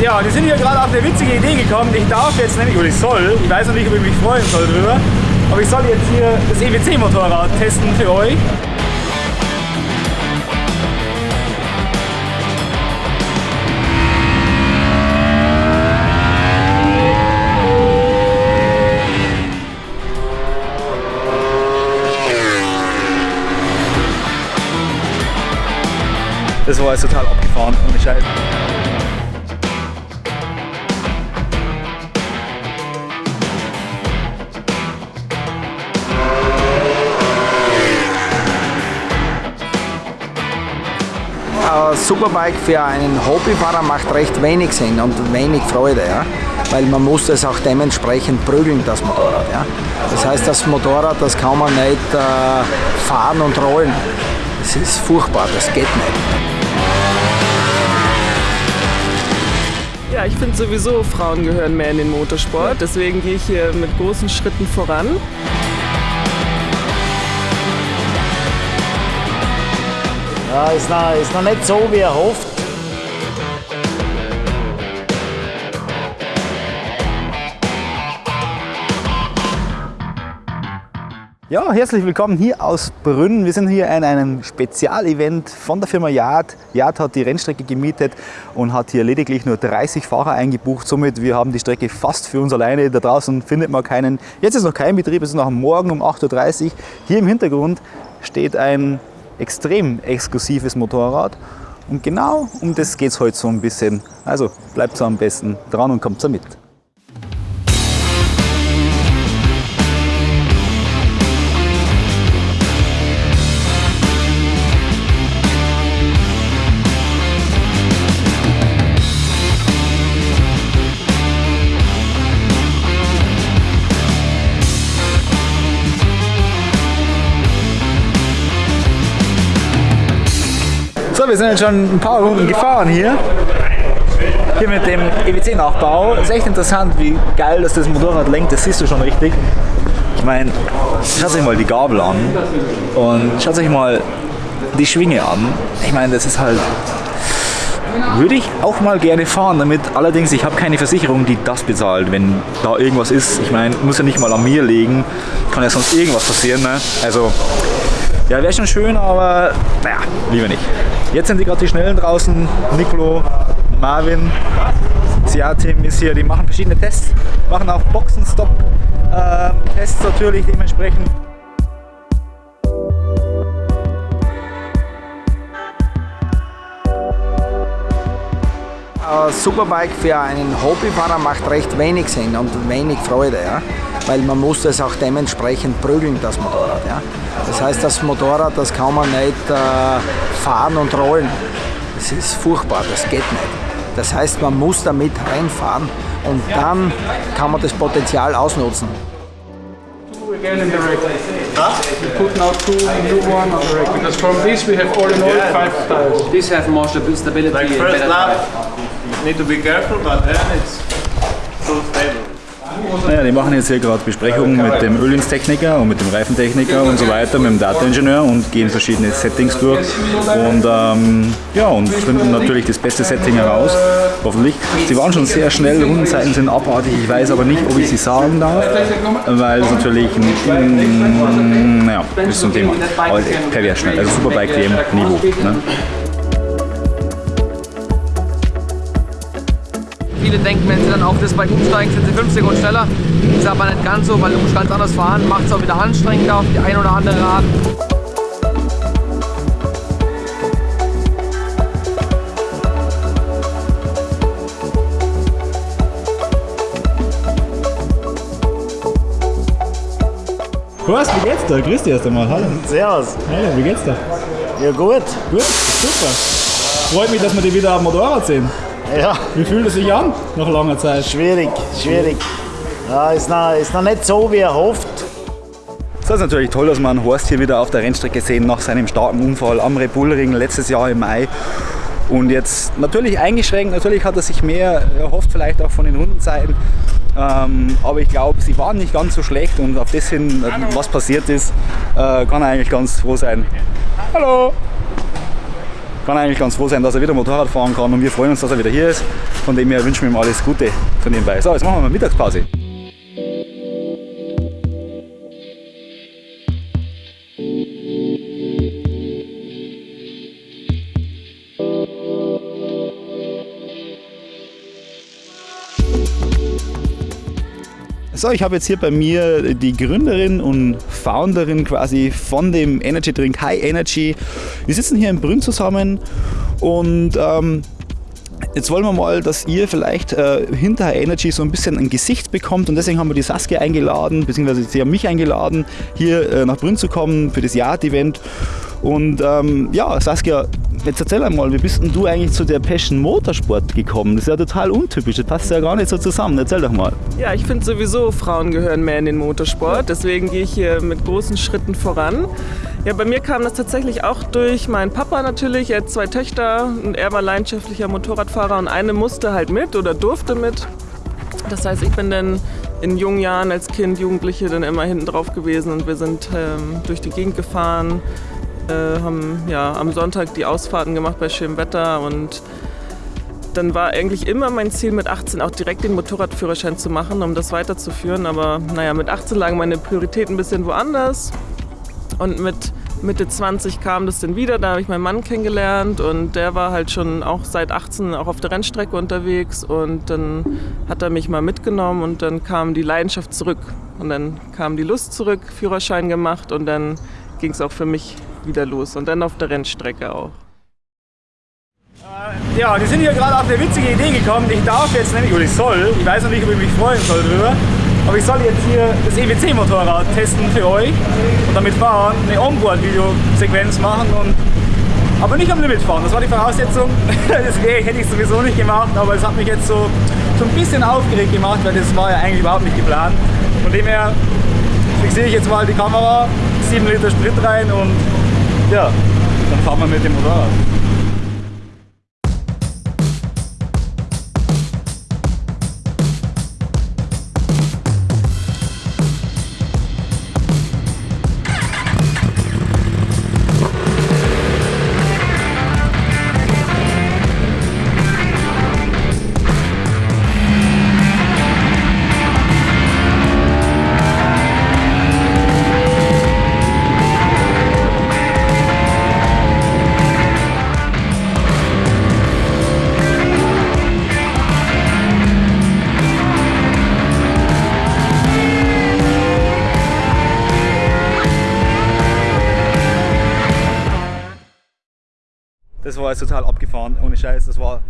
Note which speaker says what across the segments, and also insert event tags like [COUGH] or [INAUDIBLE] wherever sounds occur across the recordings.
Speaker 1: Ja, die sind hier gerade auf eine witzige Idee gekommen. Ich darf jetzt nämlich, oder ich soll, ich weiß noch nicht, ob ich mich freuen soll drüber, aber ich soll jetzt hier das EWC-Motorrad testen für euch. Das war jetzt total abgefahren, ohne Scheiß.
Speaker 2: Superbike für einen Hobbyfahrer macht recht wenig Sinn und wenig Freude, ja? weil man muss es auch dementsprechend prügeln, das Motorrad. Ja? Das heißt, das Motorrad, das kann man nicht äh, fahren und rollen. Das ist furchtbar, das geht nicht.
Speaker 3: Ja, ich finde sowieso, Frauen gehören mehr in den Motorsport. Deswegen gehe ich hier mit großen Schritten voran.
Speaker 2: Ja, ist noch, ist noch nicht so, wie er hofft.
Speaker 1: Ja, herzlich willkommen hier aus Brünn. Wir sind hier in einem Spezialevent von der Firma Yard. Yard hat die Rennstrecke gemietet und hat hier lediglich nur 30 Fahrer eingebucht. Somit, wir haben die Strecke fast für uns alleine. Da draußen findet man keinen. Jetzt ist noch kein Betrieb, es ist noch morgen um 8.30 Uhr. Hier im Hintergrund steht ein extrem exklusives Motorrad. Und genau um das geht es heute so ein bisschen. Also bleibt so am besten dran und kommt so mit. Wir sind jetzt schon ein paar Runden gefahren hier. Hier mit dem EWC-Nachbau. Ist echt interessant, wie geil dass das Motorrad lenkt. Das siehst du schon richtig. Ich meine, schaut euch mal die Gabel an und schaut euch mal die Schwinge an. Ich meine, das ist halt würde ich auch mal gerne fahren damit. Allerdings, ich habe keine Versicherung, die das bezahlt, wenn da irgendwas ist. Ich meine, muss ja nicht mal an mir liegen. Kann ja sonst irgendwas passieren. Ne? Also, ja, wäre schon schön, aber naja, lieber nicht. Jetzt sind die gerade die Schnellen draußen. Nicolo, Marvin, CA-Team ist hier. Die machen verschiedene Tests. Machen auch Boxenstopp-Tests natürlich dementsprechend.
Speaker 2: Superbike für einen Hobbyfahrer macht recht wenig Sinn und wenig Freude, ja? weil man muss es auch dementsprechend prügeln, das Motorrad. Ja? Das heißt, das Motorrad, das kann man nicht äh, fahren und rollen. Das ist furchtbar, das geht nicht. Das heißt, man muss damit reinfahren und dann kann man das Potenzial ausnutzen.
Speaker 4: again in the rack. We put now two new one on the rack because from this we have all in all five tires.
Speaker 5: This has more stabi- stability
Speaker 6: Like
Speaker 5: and
Speaker 6: first
Speaker 5: better
Speaker 6: lap. Need to be careful, but then it's so stable.
Speaker 1: Naja, die machen jetzt hier gerade Besprechungen mit dem Ölingstechniker und mit dem Reifentechniker und so weiter, mit dem Data-Ingenieur und gehen verschiedene Settings durch und ähm, ja, und finden natürlich das beste Setting heraus, hoffentlich. Sie waren schon sehr schnell, Rundenzeiten sind abartig, ich weiß aber nicht, ob ich sie sagen darf, weil es natürlich, ein, naja, ist so ein Thema, aber pervers schnell, also Superbike WM-Niveau. Ne?
Speaker 5: Viele denken, wenn sie dann auf das Bike umsteigen, sind sie 5 Sekunden schneller. Das ist aber nicht ganz so, weil du musst ganz anders fahren. Macht es auch wieder anstrengender auf die eine oder andere Art.
Speaker 1: Horst, wie geht's dir? Grüß dich erst einmal, hallo.
Speaker 2: Servus.
Speaker 1: Hallo, wie geht's dir?
Speaker 2: Ja gut.
Speaker 1: Gut, super. Freut mich, dass wir dich wieder am Motorrad sehen.
Speaker 2: Ja,
Speaker 1: Wie fühlt es sich an nach langer Zeit?
Speaker 2: schwierig, schwierig. Ja, ist noch, ist noch nicht so, wie er hofft.
Speaker 1: Es ist natürlich toll, dass wir einen Horst hier wieder auf der Rennstrecke sehen nach seinem starken Unfall am Red Bull Ring letztes Jahr im Mai. Und jetzt natürlich eingeschränkt, natürlich hat er sich mehr erhofft, vielleicht auch von den Rundenzeiten. Ähm, aber ich glaube, sie waren nicht ganz so schlecht und auf das hin, äh, was passiert ist, äh, kann er eigentlich ganz froh sein. Hallo! Kann eigentlich ganz froh sein, dass er wieder Motorrad fahren kann und wir freuen uns, dass er wieder hier ist. Von dem her wünschen wir ihm alles Gute von nebenbei. So, jetzt machen wir mal Mittagspause. So, ich habe jetzt hier bei mir die Gründerin und Founderin quasi von dem Energy Drink High Energy. Wir sitzen hier in Brünn zusammen und ähm, Jetzt wollen wir mal, dass ihr vielleicht äh, hinter High Energy so ein bisschen ein Gesicht bekommt und deswegen haben wir die Saskia eingeladen, beziehungsweise sie haben mich eingeladen, hier äh, nach Brünn zu kommen für das Yacht-Event. Und ähm, ja, Saskia, jetzt erzähl einmal, wie bist denn du eigentlich zu der Passion Motorsport gekommen? Das ist ja total untypisch, das passt ja gar nicht so zusammen. Erzähl doch mal.
Speaker 3: Ja, ich finde sowieso, Frauen gehören mehr in den Motorsport, deswegen gehe ich hier mit großen Schritten voran. Ja, bei mir kam das tatsächlich auch durch meinen Papa natürlich. Er hat zwei Töchter und er war leidenschaftlicher Motorradfahrer und eine musste halt mit oder durfte mit. Das heißt, ich bin dann in jungen Jahren als Kind, Jugendliche dann immer hinten drauf gewesen und wir sind ähm, durch die Gegend gefahren, äh, haben ja, am Sonntag die Ausfahrten gemacht bei schönem Wetter und dann war eigentlich immer mein Ziel mit 18 auch direkt den Motorradführerschein zu machen, um das weiterzuführen. Aber naja, mit 18 lagen meine Prioritäten ein bisschen woanders. Und mit Mitte 20 kam das dann wieder, da habe ich meinen Mann kennengelernt und der war halt schon auch seit 18 auch auf der Rennstrecke unterwegs und dann hat er mich mal mitgenommen und dann kam die Leidenschaft zurück und dann kam die Lust zurück, Führerschein gemacht und dann ging es auch für mich wieder los und dann auf der Rennstrecke auch.
Speaker 1: Ja, die sind hier gerade auf eine witzige Idee gekommen. Ich darf jetzt nämlich, oder ich soll, ich weiß noch nicht, ob ich mich freuen soll drüber, aber ich soll jetzt hier das EWC-Motorrad testen für euch und damit fahren, eine Onboard-Videosequenz machen und aber nicht am Limit fahren, das war die Voraussetzung. [LAUGHS] Das hätte ich sowieso nicht gemacht, aber es hat mich jetzt so, so ein bisschen aufgeregt gemacht, weil das war ja eigentlich überhaupt nicht geplant. Von dem her fixiere ich jetzt mal die Kamera, 7 Liter Sprit rein und ja, dann fahren wir mit dem Motorrad. War jetzt total abgefahren, ohne Scheiß. Das war,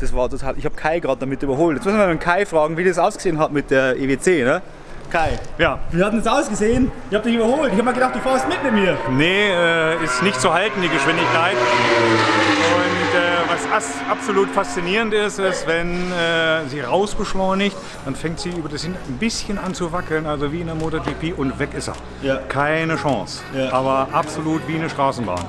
Speaker 1: das war total. Ich habe Kai gerade damit überholt. Jetzt müssen wir mal Kai fragen, wie das ausgesehen hat mit der EWC. Ne? Kai,
Speaker 6: Ja.
Speaker 1: wie hat denn das ausgesehen? Ich habe dich überholt. Ich habe mir gedacht, du fährst mit mit mir.
Speaker 6: Nee, äh, ist nicht zu halten, die Geschwindigkeit. Und äh, was as absolut faszinierend ist, ist, wenn äh, sie rausbeschleunigt, dann fängt sie über das hin ein bisschen an zu wackeln, also wie in der MotoGP und weg ist er.
Speaker 1: Ja.
Speaker 6: Keine Chance.
Speaker 1: Ja.
Speaker 6: Aber absolut wie eine Straßenbahn.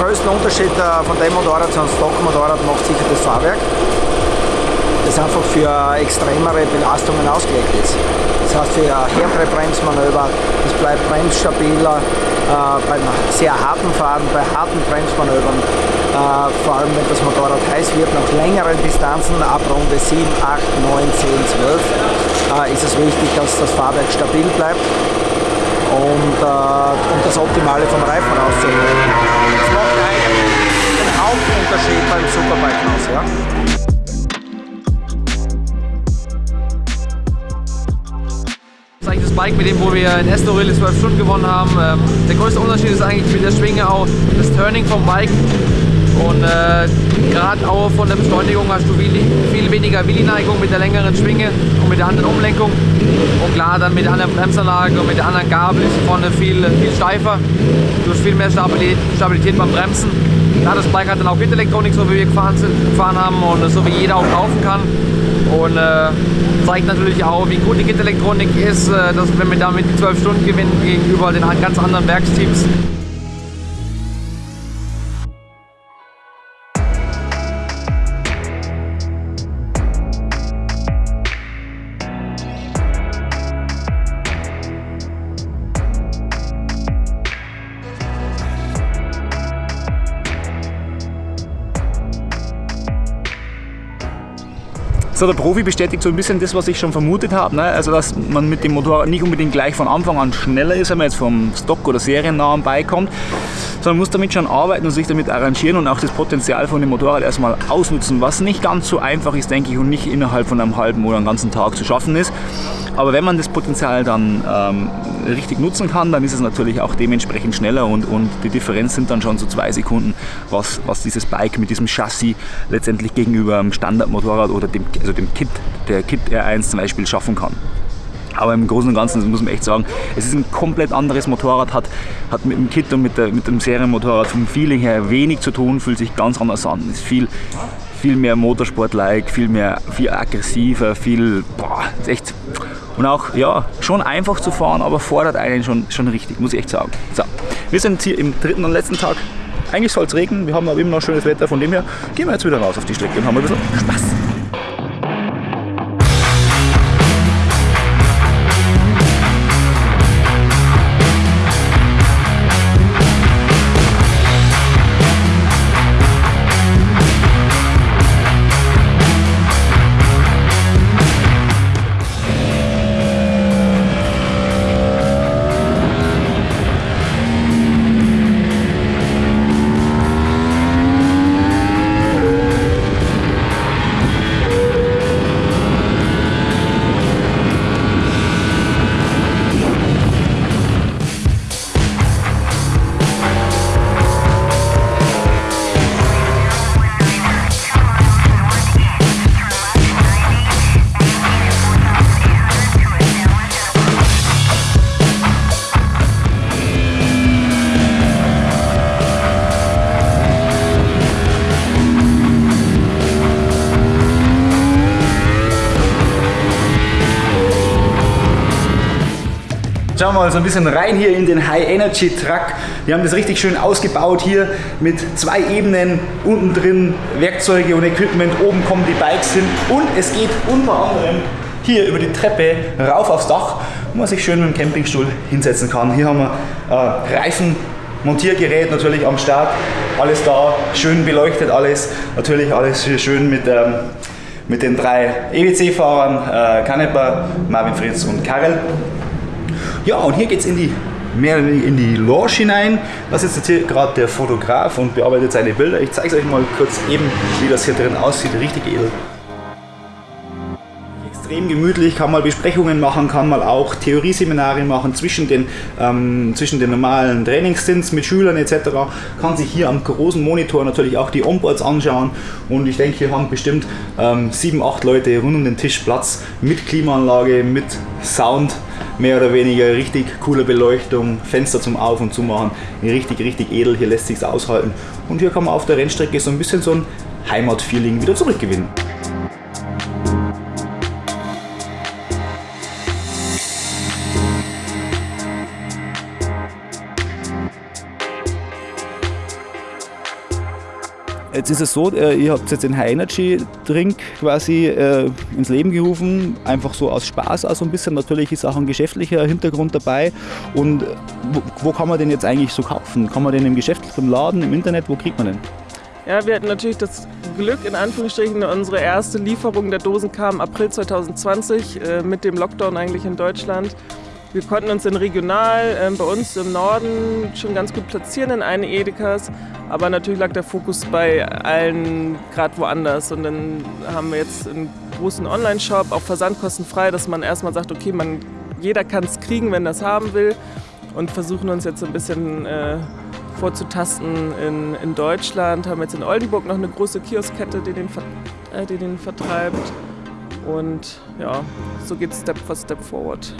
Speaker 2: Größten Unterschied äh, von dem Motorrad zu einem Stockmotorrad macht sicher das Fahrwerk, das einfach für extremere Belastungen ausgelegt ist. Das heißt für härtere Bremsmanöver, es bleibt bremsstabiler äh, beim sehr harten Fahren, bei harten Bremsmanövern, äh, vor allem wenn das Motorrad heiß wird, nach längeren Distanzen, ab Runde 7, 8, 9, 10, 12, äh, ist es wichtig, dass das Fahrwerk stabil bleibt und, äh, und das Optimale vom Reifen rauszuholen. Das macht den Hauptunterschied beim Superbike aus. Ja?
Speaker 5: Das ist eigentlich das Bike, mit dem wo wir in Estoril die 12 Stunden gewonnen haben. Ähm, der größte Unterschied ist eigentlich mit der Schwinge auch das Turning vom Bike. Und äh, gerade auch von der Beschleunigung hast du viel, viel weniger Willi-Neigung mit der längeren Schwinge und mit der anderen Umlenkung. Und klar, dann mit der anderen Bremsanlage und mit der anderen Gabel ist vorne viel, viel steifer. Du hast viel mehr Stabilität, beim Bremsen. Klar, das Bike hat dann auch Gitterelektronik, so wie wir gefahren, sind, gefahren haben und so wie jeder auch kaufen kann. Und äh, zeigt natürlich auch, wie gut die Gitterelektronik ist, äh, dass wenn wir damit die 12 Stunden gewinnen gegenüber den ganz anderen Werksteams.
Speaker 1: So, der Profi bestätigt so ein bisschen das, was ich schon vermutet habe. Ne? Also, dass man mit dem Motorrad nicht unbedingt gleich von Anfang an schneller ist, wenn man jetzt vom Stock- oder seriennahen beikommt, sondern muss damit schon arbeiten und sich damit arrangieren und auch das Potenzial von dem Motorrad erstmal ausnutzen, was nicht ganz so einfach ist, denke ich, und nicht innerhalb von einem halben oder einem ganzen Tag zu schaffen ist. Aber wenn man das Potenzial dann ähm, richtig nutzen kann, dann ist es natürlich auch dementsprechend schneller und, und die Differenz sind dann schon so zwei Sekunden, was, was dieses Bike mit diesem Chassis letztendlich gegenüber einem Standardmotorrad oder dem, also dem Kit, der Kit R1 zum Beispiel schaffen kann. Aber im Großen und Ganzen muss man echt sagen, es ist ein komplett anderes Motorrad, hat, hat mit dem Kit und mit, der, mit dem Serienmotorrad vom Feeling her wenig zu tun, fühlt sich ganz anders an. Ist viel, viel mehr Motorsport-like, viel mehr, viel aggressiver, viel, boah, ist echt und auch ja, schon einfach zu fahren, aber fordert einen schon, schon richtig, muss ich echt sagen. So, wir sind hier im dritten und letzten Tag. Eigentlich soll es regnen, wir haben aber immer noch schönes Wetter, von dem her gehen wir jetzt wieder raus auf die Strecke und haben ein bisschen Spaß. Schauen wir mal so ein bisschen rein hier in den High Energy Truck. Wir haben das richtig schön ausgebaut hier mit zwei Ebenen, unten drin Werkzeuge und Equipment, oben kommen die Bikes hin und es geht unter anderem hier über die Treppe rauf aufs Dach, wo man sich schön mit dem Campingstuhl hinsetzen kann. Hier haben wir äh, Reifen, Montiergerät natürlich am Start, alles da, schön beleuchtet alles, natürlich alles schön mit, ähm, mit den drei EWC-Fahrern, äh, Canepa, Marvin Fritz und Karel. Ja, und hier geht es in die mehr in die Lounge hinein. Das ist jetzt hier gerade der Fotograf und bearbeitet seine Bilder. Ich zeige es euch mal kurz eben, wie das hier drin aussieht. Richtig edel. Extrem gemütlich, kann mal Besprechungen machen, kann mal auch Theorieseminare machen zwischen den, ähm, zwischen den normalen Trainingsstints mit Schülern etc. Kann sich hier am großen Monitor natürlich auch die Onboards anschauen und ich denke, hier haben bestimmt ähm, sieben, acht Leute rund um den Tisch Platz mit Klimaanlage, mit Sound mehr oder weniger richtig coole Beleuchtung, Fenster zum Auf- und Zumachen, richtig, richtig edel, hier lässt sich's aushalten. Und hier kann man auf der Rennstrecke so ein bisschen so ein Heimatfeeling wieder zurückgewinnen. Jetzt ist es so, äh, ihr habt jetzt den High Energy Drink quasi äh, ins Leben gerufen, einfach so aus Spaß auch so ein bisschen. Natürlich ist auch ein geschäftlicher Hintergrund dabei. Und wo, wo kann man den jetzt eigentlich so kaufen? Kann man den im Geschäft, im Laden, im Internet, wo kriegt man den?
Speaker 3: Ja, wir hatten natürlich das Glück, in Anführungsstrichen, unsere erste Lieferung der Dosen kam April 2020 äh, mit dem Lockdown eigentlich in Deutschland. Wir konnten uns in regional äh, bei uns im Norden schon ganz gut platzieren in einen Edekas, aber natürlich lag der Fokus bei allen gerade woanders. Und dann haben wir jetzt einen großen Online-Shop, auch versandkostenfrei, dass man erstmal sagt, okay, man, jeder kann es kriegen, wenn das haben will. Und versuchen uns jetzt ein bisschen äh, vorzutasten in, in Deutschland. Haben jetzt in Oldenburg noch eine große Kioskkette, die äh, die den vertreibt. Und ja, so geht es Step for Step forward.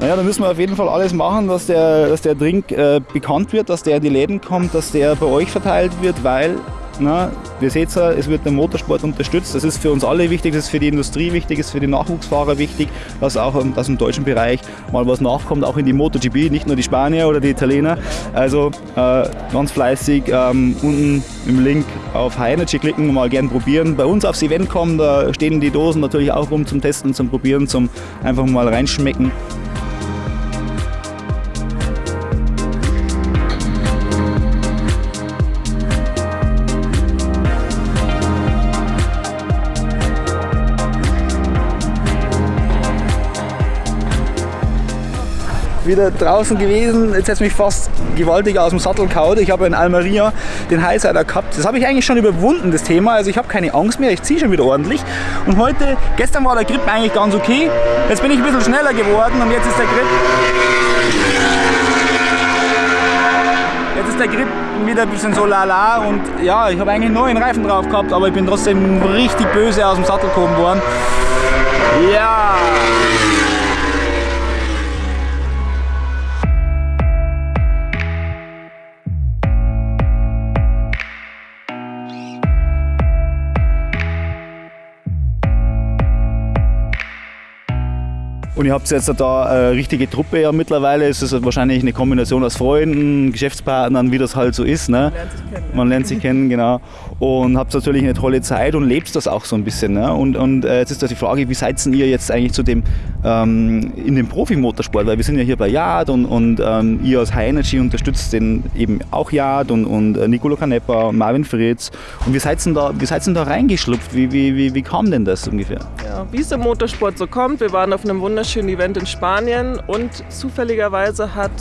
Speaker 1: Naja, da müssen wir auf jeden Fall alles machen, dass der, dass der Drink äh, bekannt wird, dass der in die Läden kommt, dass der bei euch verteilt wird, weil na, ihr seht ja, es wird der Motorsport unterstützt. Das ist für uns alle wichtig, das ist für die Industrie wichtig, das ist für die Nachwuchsfahrer wichtig, dass auch dass im deutschen Bereich mal was nachkommt, auch in die MotoGP, nicht nur die Spanier oder die Italiener. Also äh, ganz fleißig ähm, unten im Link auf High Energy klicken, mal gern probieren. Bei uns aufs Event kommen, da stehen die Dosen natürlich auch rum zum Testen, zum Probieren, zum einfach mal reinschmecken. Wieder draußen gewesen. Jetzt hat es mich fast gewaltig aus dem Sattel kaut. Ich habe in Almeria den Highsider gehabt. Das habe ich eigentlich schon überwunden, das Thema. Also ich habe keine Angst mehr. Ich ziehe schon wieder ordentlich. Und heute, gestern war der Grip eigentlich ganz okay. Jetzt bin ich ein bisschen schneller geworden und jetzt ist der Grip Jetzt ist der Grip wieder ein bisschen so lala und ja, ich habe eigentlich neuen Reifen drauf gehabt, aber ich bin trotzdem richtig böse aus dem Sattel gehoben worden. Ja! Und ihr habt jetzt da eine richtige Truppe ja mittlerweile. Es ist wahrscheinlich eine Kombination aus Freunden, Geschäftspartnern, wie das halt so ist. Ne? Man lernt sich kennen. Man lernt sich kennen, genau. Und habt natürlich eine tolle Zeit und lebt das auch so ein bisschen. Ne? Und, und äh, jetzt ist da die Frage, wie seid ihr jetzt eigentlich zu dem ähm, in dem Profimotorsport? Weil wir sind ja hier bei Yard und, und ähm, ihr als High Energy unterstützt den eben auch Yard und, und äh, Nicolo Canepa und Marvin Fritz. Und wie seid ihr da, wie seid ihr da reingeschlupft? Wie, wie, wie, wie kam denn das ungefähr?
Speaker 3: Ja, wie es im Motorsport so kommt, wir waren auf einem wunderschönen wunderschönen Event in Spanien und zufälligerweise hat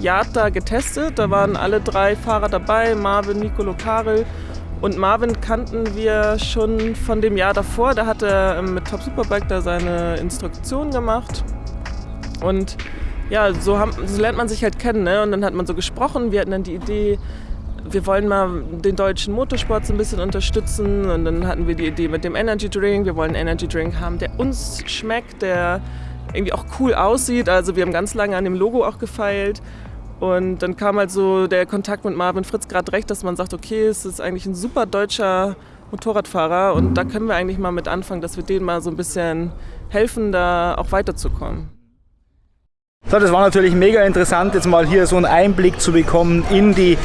Speaker 3: Yata getestet. Da waren alle drei Fahrer dabei, Marvin, Nicolo, Karel. Und Marvin kannten wir schon von dem Jahr davor. Da hat er ähm, mit Top Superbike da seine Instruktion gemacht. Und ja, so, haben, so lernt man sich halt kennen. Ne? Und dann hat man so gesprochen. Wir hatten dann die Idee, wir wollen mal den deutschen Motorsport so ein bisschen unterstützen. Und dann hatten wir die Idee mit dem Energy Drink. Wir wollen einen Energy Drink haben, der uns schmeckt, der irgendwie auch cool aussieht. Also wir haben ganz lange an dem Logo auch gefeilt. Und dann kam halt so der Kontakt mit Marvin Fritz gerade recht, dass man sagt, okay, es ist eigentlich ein super deutscher Motorradfahrer und da können wir eigentlich mal mit anfangen, dass wir denen mal so ein bisschen helfen, da auch weiterzukommen.
Speaker 1: So, das war natürlich mega interessant, jetzt mal hier so einen Einblick zu bekommen in die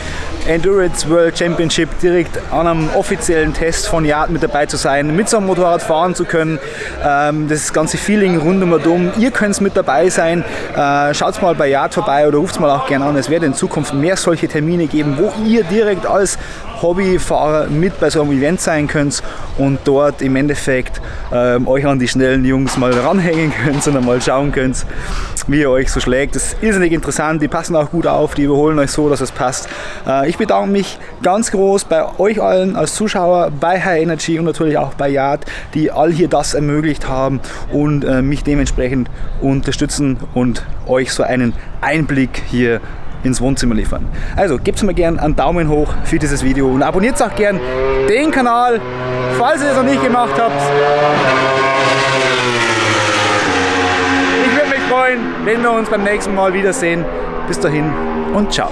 Speaker 1: Endurance World Championship direkt an einem offiziellen Test von Yard mit dabei zu sein, mit so einem Motorrad fahren zu können, ähm, das ganze Feeling rund um und Ihr könnt mit dabei sein, äh, schaut mal bei Yard vorbei oder ruft mal auch gerne an. Es wird in Zukunft mehr solche Termine geben, wo ihr direkt als Hobbyfahrer mit bei so einem Event sein könnt und dort im Endeffekt ähm, euch an die schnellen Jungs mal ranhängen [LAUGHS] könnt und mal schauen könnt, wie ihr euch so schlägt. Das ist irrsinnig interessant, die passen auch gut auf, die überholen euch so, dass es passt. Äh, ich bedanke mich ganz groß bei euch allen als Zuschauer, bei High Energy und natürlich auch bei Yard, die all hier das ermöglicht haben und äh, mich dementsprechend unterstützen und euch so einen Einblick hier ins Wohnzimmer liefern. Also gebt mir gerne einen Daumen hoch für dieses Video und abonniert auch gerne den Kanal, falls ihr es noch nicht gemacht habt. Ich würde mich freuen, wenn wir uns beim nächsten Mal wiedersehen. Bis dahin und ciao.